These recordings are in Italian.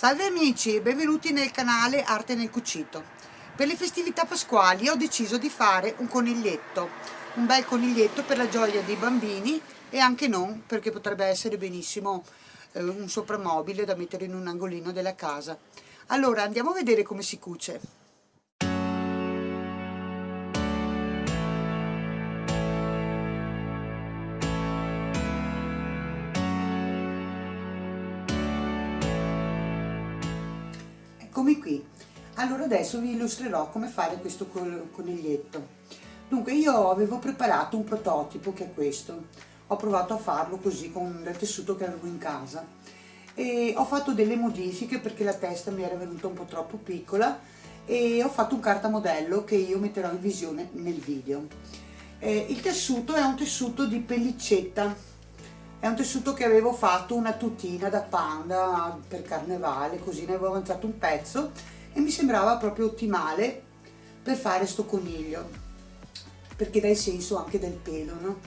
Salve amici e benvenuti nel canale Arte nel Cucito. Per le festività pasquali ho deciso di fare un coniglietto, un bel coniglietto per la gioia dei bambini e anche non, perché potrebbe essere benissimo eh, un soprammobile da mettere in un angolino della casa. Allora andiamo a vedere come si cuce. Allora adesso vi illustrerò come fare questo coniglietto dunque io avevo preparato un prototipo che è questo. Ho provato a farlo così con del tessuto che avevo in casa. E ho fatto delle modifiche perché la testa mi era venuta un po' troppo piccola e ho fatto un cartamodello che io metterò in visione nel video. Eh, il tessuto è un tessuto di pellicetta. È un tessuto che avevo fatto una tutina da panda per carnevale, così ne avevo avanzato un pezzo e mi sembrava proprio ottimale per fare sto coniglio, perché dà il senso anche del pelo, no?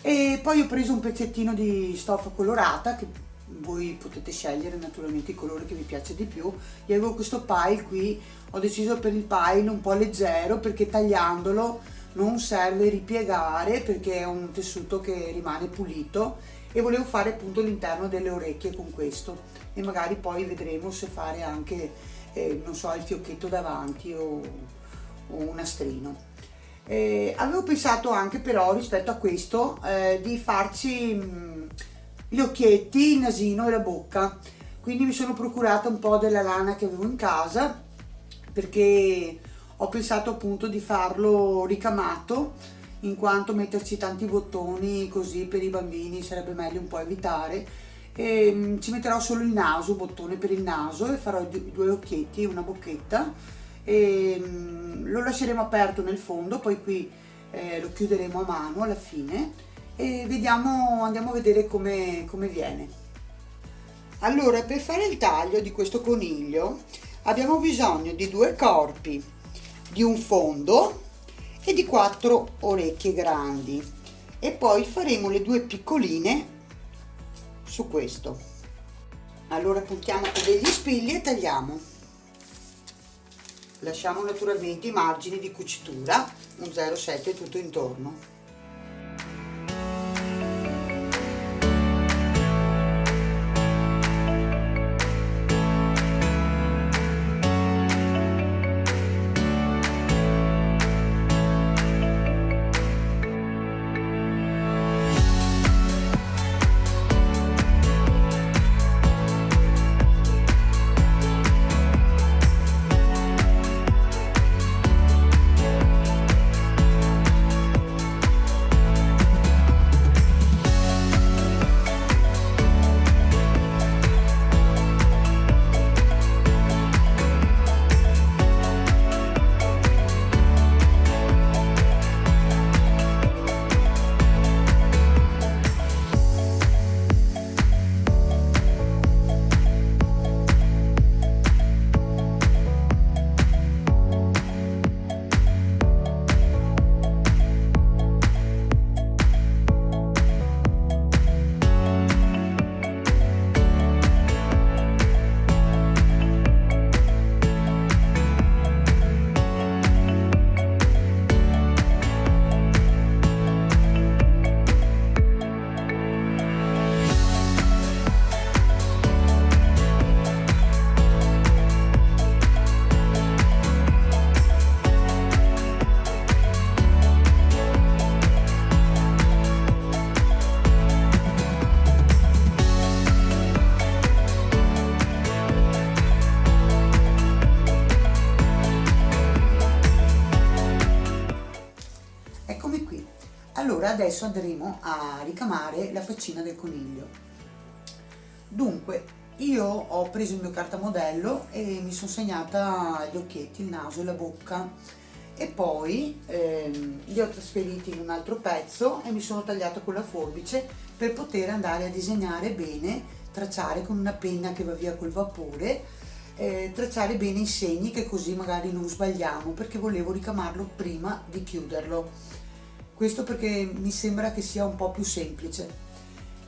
E poi ho preso un pezzettino di stoffa colorata, che voi potete scegliere naturalmente il colore che vi piace di più. Io avevo questo pile qui, ho deciso per il pile un po' leggero, perché tagliandolo non serve ripiegare perché è un tessuto che rimane pulito e volevo fare appunto l'interno delle orecchie con questo e magari poi vedremo se fare anche eh, non so il fiocchetto davanti o, o un nastrino. Eh, avevo pensato anche però rispetto a questo eh, di farci mh, mm, gli occhietti, il nasino e la bocca. Quindi mi sono procurata un po' della lana che avevo in casa perché ho pensato appunto di farlo ricamato in quanto metterci tanti bottoni così per i bambini sarebbe meglio un po' evitare e, um, ci metterò solo il naso, bottone per il naso e farò due occhietti e una bocchetta. E um, lo lasceremo aperto nel fondo poi qui eh, lo chiuderemo a mano alla fine e vediamo, andiamo a vedere come, come viene. Allora per fare il taglio di questo coniglio abbiamo bisogno di due corpi di un fondo e di quattro orecchie grandi. E poi faremo le due piccoline su questo. Allora puntiamo con degli spilli e tagliamo. Lasciamo naturalmente i margini di cucitura un 0,7 tutto intorno adesso andremo a ricamare la faccina del coniglio. Dunque io ho preso il mio cartamodello e mi sono segnata gli occhietti, il naso e la bocca. E poi ehm, li ho trasferiti in un altro pezzo e mi sono tagliato con la forbice per poter andare a disegnare bene, tracciare con una penna che va via col vapore eh, tracciare bene i segni che così magari non sbagliamo perché volevo ricamarlo prima di chiuderlo questo perché mi sembra che sia un po' più semplice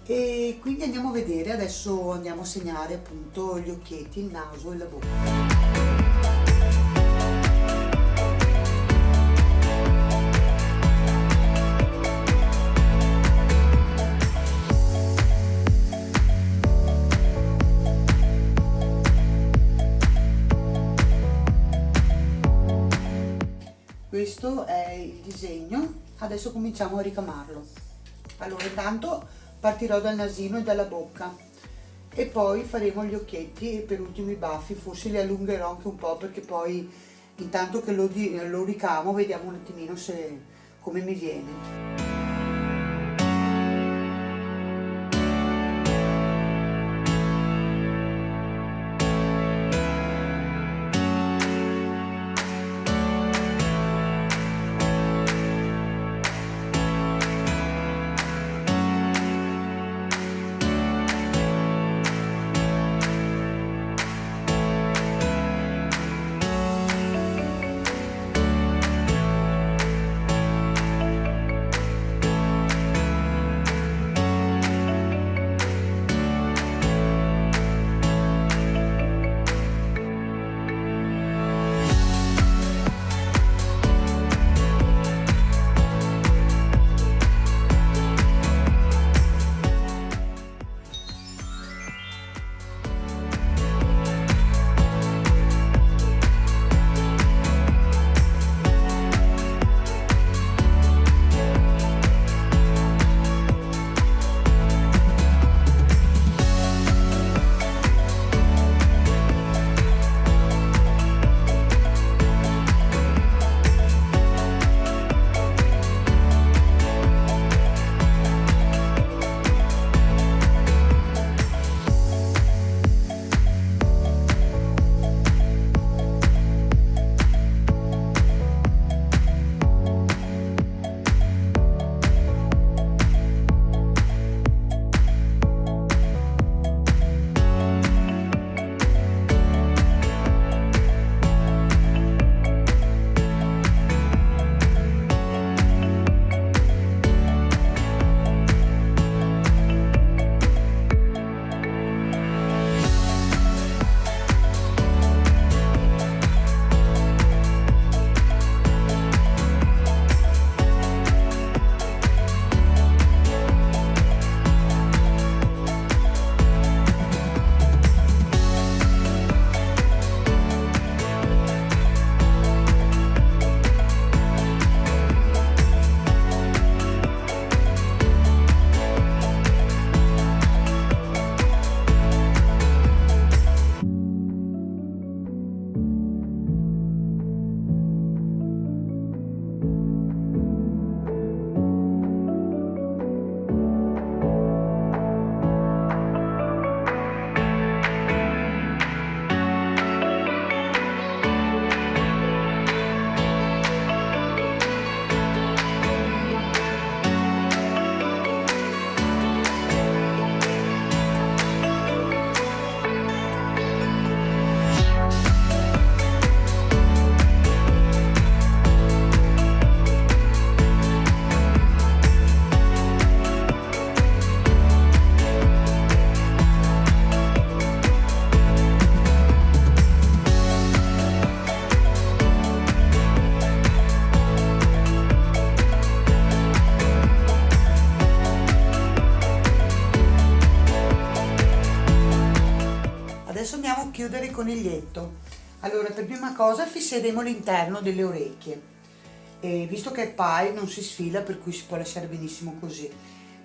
e quindi andiamo a vedere, adesso andiamo a segnare appunto gli occhietti, il naso e la bocca. questo è il disegno adesso cominciamo a ricamarlo. Allora intanto partirò dal nasino e dalla bocca e poi faremo gli occhietti e per ultimo i baffi. Forse li allungherò anche un po' perché poi intanto che lo, lo ricamo vediamo un attimino se, come mi viene chiudere il coniglietto allora per prima cosa fisseremo l'interno delle orecchie. E visto che è pie non si sfila per cui si può lasciare benissimo così.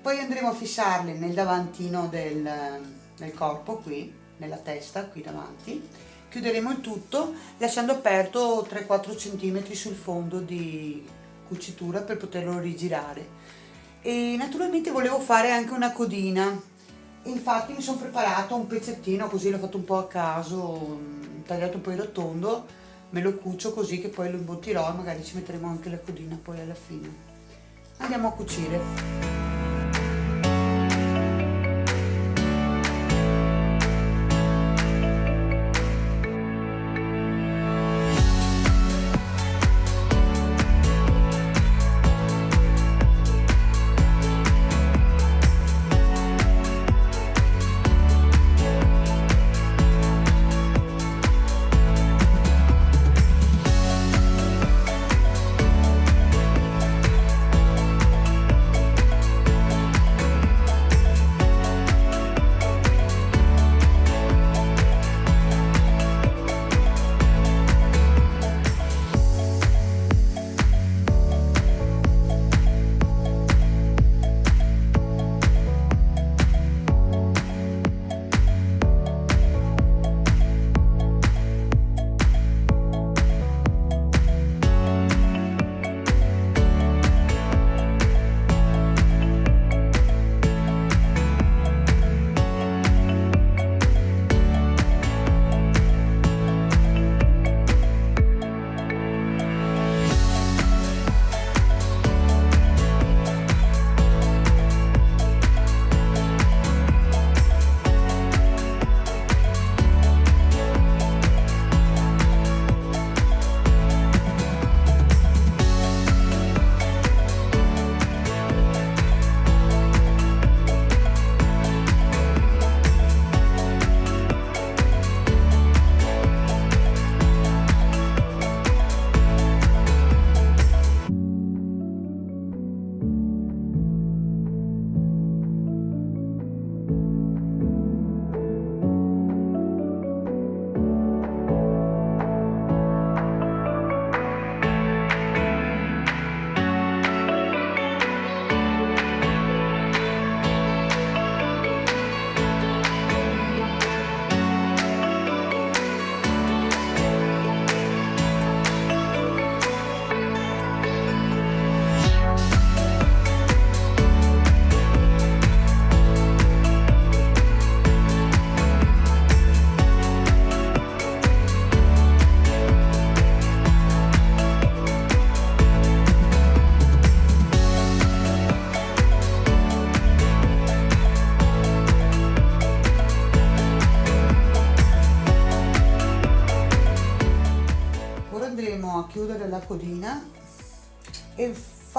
Poi andremo a fissarle nel davantino del, del corpo qui nella testa qui davanti. Chiuderemo il tutto lasciando aperto 3-4 cm sul fondo di cucitura per poterlo rigirare. E naturalmente volevo fare anche una codina infatti mi sono preparato un pezzettino così l'ho fatto un po' a caso tagliato un po' in rotondo me lo cucio così che poi lo imbottirò e magari ci metteremo anche la codina poi alla fine. Andiamo a cucire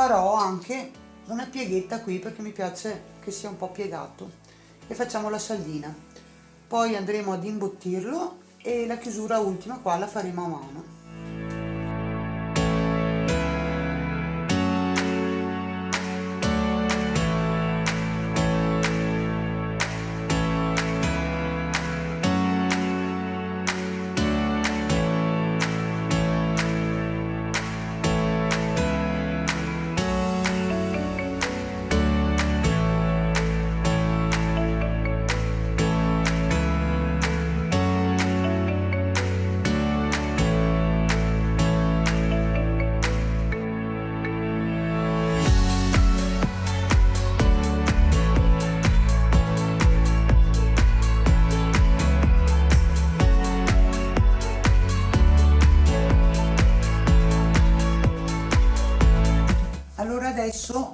farò anche una pieghetta qui perché mi piace che sia un po' piegato. E facciamo la saldina. Poi andremo ad imbottirlo e la chiusura ultima qua la faremo a mano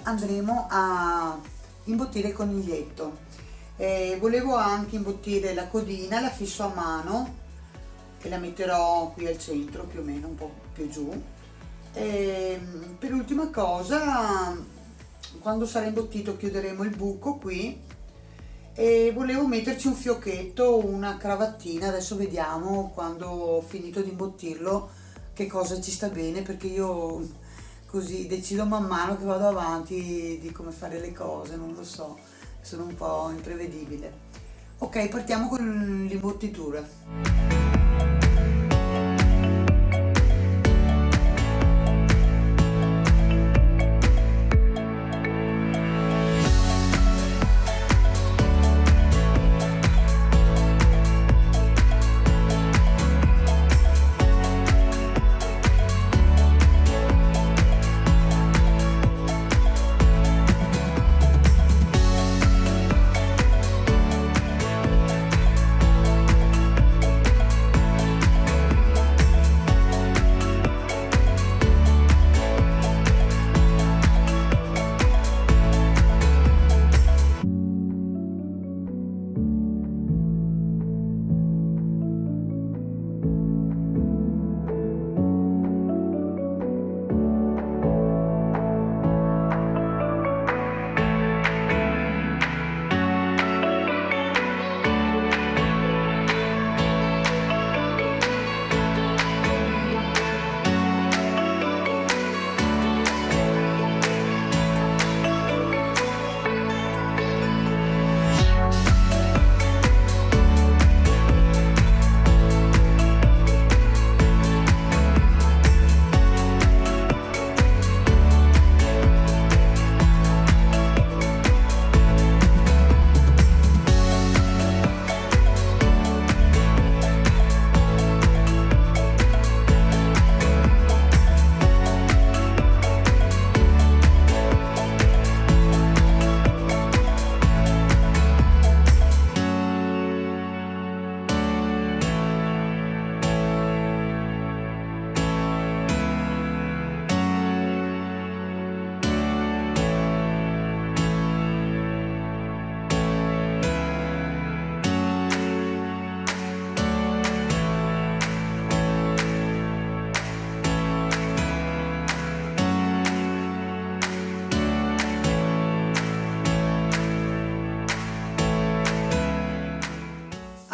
andremo a imbottire il coniglietto eh, volevo anche imbottire la codina la fisso a mano e la metterò qui al centro più o meno un po' più giù. E, per ultima cosa quando sarà imbottito chiuderemo il buco qui e volevo metterci un fiocchetto una cravattina adesso vediamo quando ho finito di imbottirlo che cosa ci sta bene perché io così decido man mano che vado avanti di come fare le cose, non lo so, sono un po' imprevedibile. Ok, partiamo con l'imbottitura.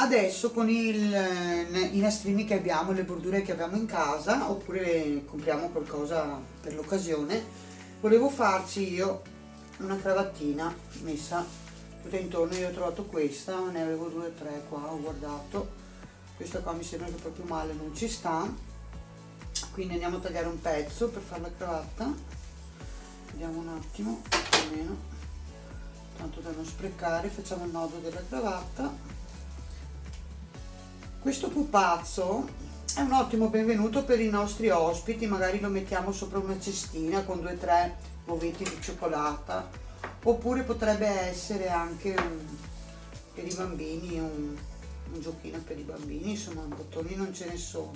Adesso con il, i nastrini che abbiamo, le bordure che abbiamo in casa oppure compriamo qualcosa per l'occasione volevo farci io una cravattina messa tutta intorno. Io ho trovato questa ne avevo due o tre qua ho guardato. Questa qua mi sembra che proprio male non ci sta. Quindi andiamo a tagliare un pezzo per fare la cravatta. Vediamo un attimo più o meno. Tanto da non sprecare facciamo il nodo della cravatta questo pupazzo è un ottimo benvenuto per i nostri ospiti, magari lo mettiamo sopra una cestina con due o tre ovetti di cioccolata, oppure potrebbe essere anche un, per i bambini, un, un giochino per i bambini, insomma bottoni non ce ne sono.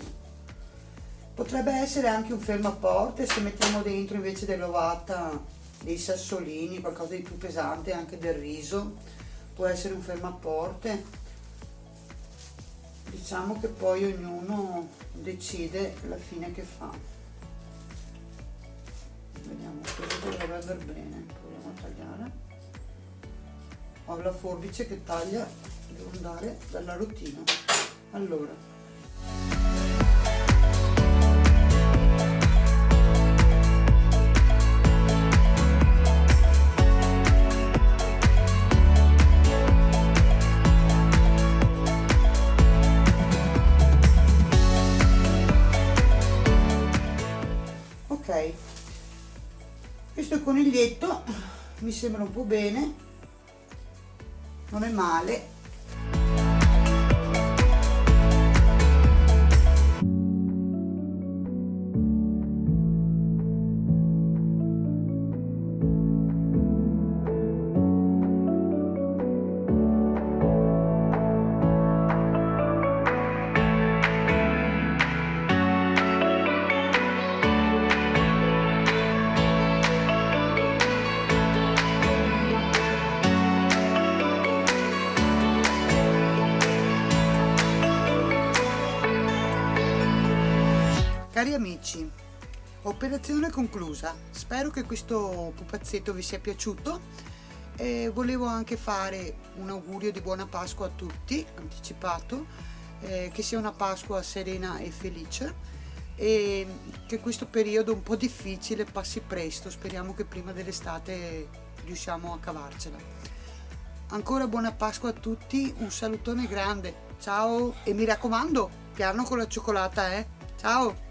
Potrebbe essere anche un fermo a porte se mettiamo dentro invece dell'ovata dei sassolini, qualcosa di più pesante, anche del riso, può essere un fermo a porte diciamo che poi ognuno decide la fine che fa. Vediamo così dovrebbe andare bene proviamo a tagliare. Ho la forbice che taglia devo andare dalla rotina allora. Coniglietto mi sembra un po' bene non è male Cari amici, operazione conclusa. Spero che questo pupazzetto vi sia piaciuto. E volevo anche fare un augurio di buona Pasqua a tutti, anticipato, eh, che sia una Pasqua serena e felice e che questo periodo un po' difficile passi presto. Speriamo che prima dell'estate riusciamo a cavarcela. Ancora buona Pasqua a tutti, un salutone grande, ciao e mi raccomando, piano con la cioccolata eh, ciao!